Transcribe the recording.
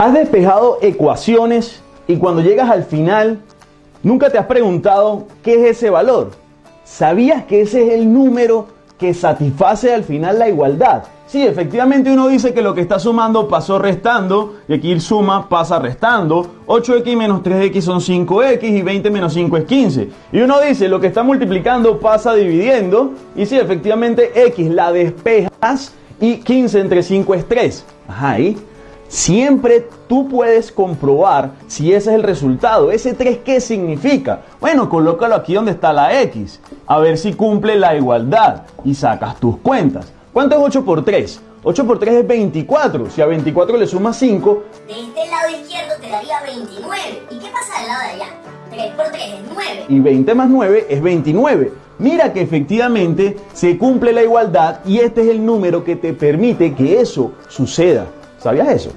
Has despejado ecuaciones y cuando llegas al final, nunca te has preguntado qué es ese valor. ¿Sabías que ese es el número que satisface al final la igualdad? Sí, efectivamente uno dice que lo que está sumando pasó restando, y aquí suma pasa restando, 8x menos 3x son 5x y 20 menos 5 es 15. Y uno dice lo que está multiplicando pasa dividiendo, y sí, efectivamente x la despejas y 15 entre 5 es 3. Ajá, ahí Siempre tú puedes comprobar si ese es el resultado. ¿Ese 3 qué significa? Bueno, colócalo aquí donde está la X. A ver si cumple la igualdad y sacas tus cuentas. ¿Cuánto es 8 por 3? 8 por 3 es 24. Si a 24 le sumas 5... De este lado izquierdo te daría 29. ¿Y qué pasa del lado de allá? 3 por 3 es 9. Y 20 más 9 es 29. Mira que efectivamente se cumple la igualdad y este es el número que te permite que eso suceda. ¿Sabías eso?